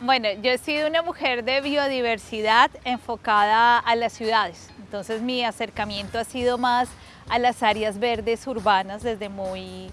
Bueno, yo he sido una mujer de biodiversidad enfocada a las ciudades. Entonces mi acercamiento ha sido más a las áreas verdes urbanas desde muy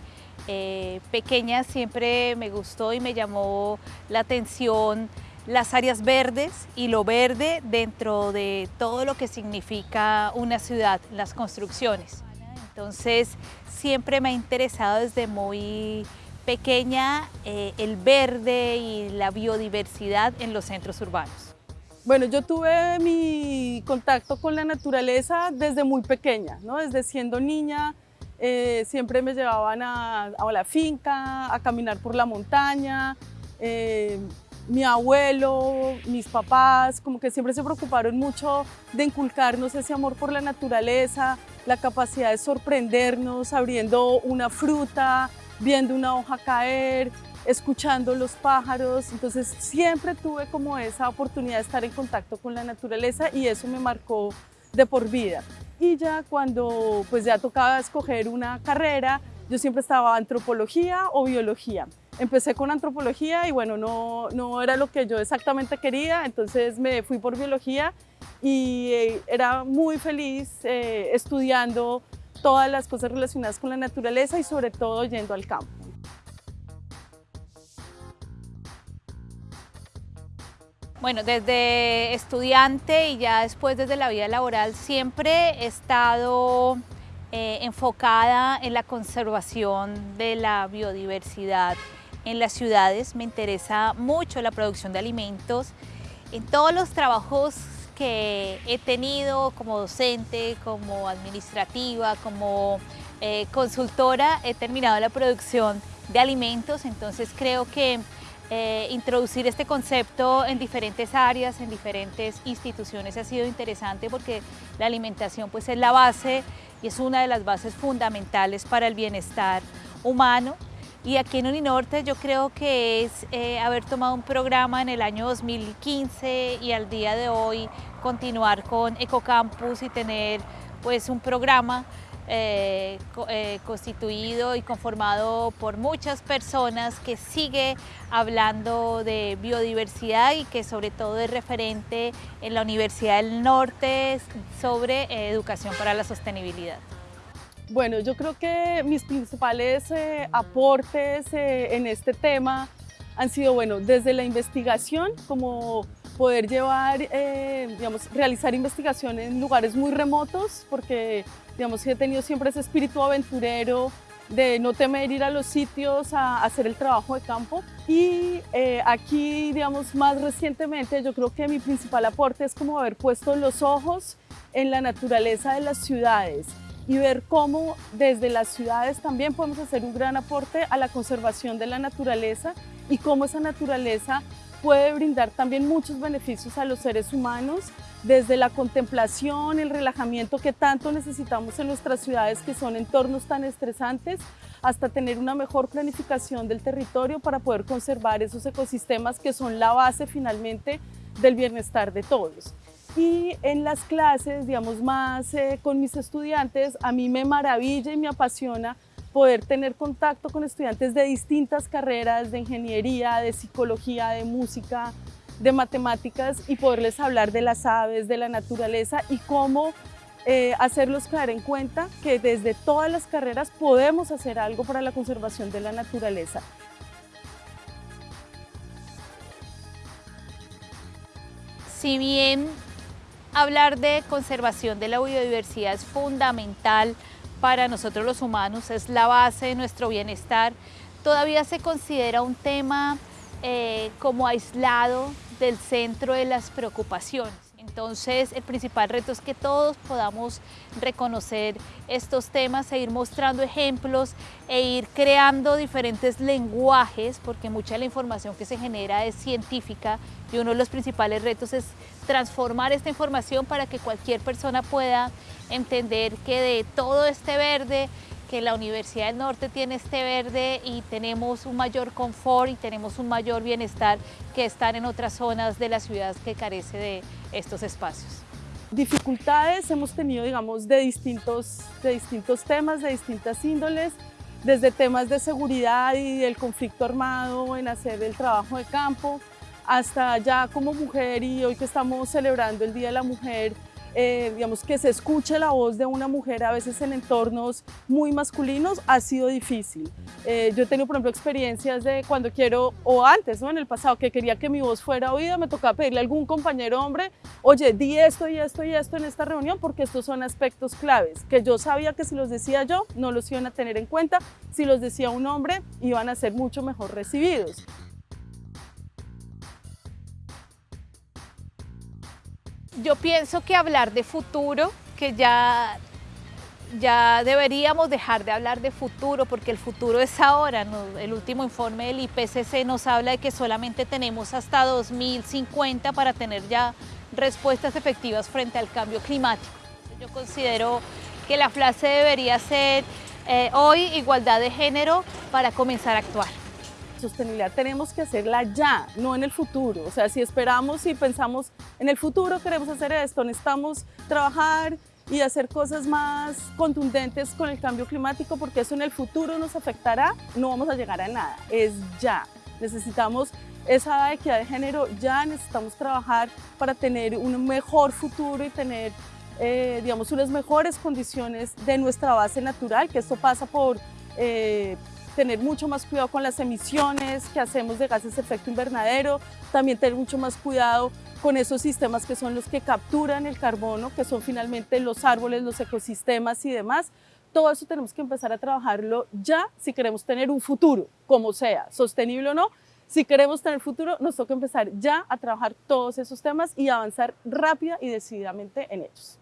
eh, pequeña. Siempre me gustó y me llamó la atención las áreas verdes y lo verde dentro de todo lo que significa una ciudad, las construcciones. Entonces siempre me ha interesado desde muy pequeña eh, el verde y la biodiversidad en los centros urbanos. Bueno, yo tuve mi contacto con la naturaleza desde muy pequeña, ¿no? desde siendo niña, eh, siempre me llevaban a, la finca, a caminar por la montaña, eh, mi abuelo, mis papás, como que siempre se preocuparon mucho de inculcarnos ese amor por la naturaleza, la capacidad de sorprendernos abriendo una fruta, viendo una hoja caer, escuchando los pájaros. Entonces siempre tuve como esa oportunidad de estar en contacto con la naturaleza y eso me marcó de por vida. Y ya cuando pues ya tocaba escoger una carrera, yo siempre estaba antropología o biología. Empecé con antropología y bueno, no, no era lo que yo exactamente quería, entonces me fui por biología y eh, era muy feliz eh, estudiando todas las cosas relacionadas con la naturaleza y sobre todo yendo al campo. Bueno, desde estudiante y ya después desde la vida laboral siempre he estado eh, enfocada en la conservación de la biodiversidad en las ciudades. Me interesa mucho la producción de alimentos. En todos los trabajos que he tenido como docente, como administrativa, como eh, consultora, he terminado la producción de alimentos, entonces creo que eh, introducir este concepto en diferentes áreas, en diferentes instituciones ha sido interesante porque la alimentación pues es la base y es una de las bases fundamentales para el bienestar humano. Y aquí en Uninorte yo creo que es eh, haber tomado un programa en el año 2015 y al día de hoy continuar con Ecocampus y tener pues un programa eh, eh, constituido y conformado por muchas personas que sigue hablando de biodiversidad y que sobre todo es referente en la Universidad del Norte sobre educación para la sostenibilidad. Bueno, yo creo que mis principales aportes en este tema han sido, bueno, desde la investigación, como poder llevar, digamos, realizar investigación en lugares muy remotos, porque Digamos he tenido siempre ese espíritu aventurero de no temer ir a los sitios a, hacer el trabajo de campo. Y eh, aquí, digamos, más recientemente, yo creo que mi principal aporte es como haber puesto los ojos en la naturaleza de las ciudades y ver cómo desde las ciudades también podemos hacer un gran aporte a la conservación de la naturaleza y cómo esa naturaleza puede brindar también muchos beneficios a los seres humanos desde la contemplación, el relajamiento que tanto necesitamos en nuestras ciudades que son entornos tan estresantes, hasta tener una mejor planificación del territorio para poder conservar esos ecosistemas que son la base finalmente del bienestar de todos. Y en las clases, digamos más eh, con mis estudiantes, a mí me maravilla y me apasiona poder tener contacto con estudiantes de distintas carreras, de ingeniería, de psicología, de música, de matemáticas y poderles hablar de las aves, de la naturaleza y cómo eh, hacerlos caer en cuenta que desde todas las carreras podemos hacer algo para la conservación de la naturaleza. Si bien hablar de conservación de la biodiversidad es fundamental para nosotros los humanos, es la base de nuestro bienestar, todavía se considera un tema eh, como aislado del centro de las preocupaciones. Entonces, el principal reto es que todos podamos reconocer estos temas e ir mostrando ejemplos e ir creando diferentes lenguajes, porque mucha de la información que se genera es científica y uno de los principales retos es transformar esta información para que cualquier persona pueda entender que de todo este verde que la Universidad del Norte tiene este verde y tenemos un mayor confort y tenemos un mayor bienestar que estar en otras zonas de la ciudad que carece de estos espacios. Dificultades hemos tenido, digamos, de distintos, de distintos temas, de distintas índoles, desde temas de seguridad y del conflicto armado en hacer el trabajo de campo, hasta ya como mujer y hoy que estamos celebrando el Día de la Mujer, eh, digamos, que se escuche la voz de una mujer a veces en entornos muy masculinos ha sido difícil. Eh, yo he tenido, por ejemplo, experiencias de cuando quiero, o antes, ¿no? en el pasado, que quería que mi voz fuera oída, me tocaba pedirle a algún compañero hombre, oye, di esto y esto y esto en esta reunión porque estos son aspectos claves, que yo sabía que si los decía yo, no los iban a tener en cuenta, si los decía un hombre, iban a ser mucho mejor recibidos. Yo pienso que hablar de futuro, que ya, ya deberíamos dejar de hablar de futuro porque el futuro es ahora. El último informe del IPCC nos habla de que solamente tenemos hasta 2050 para tener ya respuestas efectivas frente al cambio climático. Yo considero que la frase debería ser eh, hoy igualdad de género para comenzar a actuar sostenibilidad tenemos que hacerla ya, no en el futuro. O sea, si esperamos y pensamos en el futuro queremos hacer esto, necesitamos trabajar y hacer cosas más contundentes con el cambio climático porque eso en el futuro nos afectará, no vamos a llegar a nada, es ya. Necesitamos esa equidad de género, ya necesitamos trabajar para tener un mejor futuro y tener eh, digamos, unas mejores condiciones de nuestra base natural, que esto pasa por eh, tener mucho más cuidado con las emisiones que hacemos de gases de efecto invernadero, también tener mucho más cuidado con esos sistemas que son los que capturan el carbono, que son finalmente los árboles, los ecosistemas y demás. Todo eso tenemos que empezar a trabajarlo ya si queremos tener un futuro, como sea, sostenible o no. Si queremos tener futuro, nos toca empezar ya a trabajar todos esos temas y avanzar rápida y decididamente en ellos.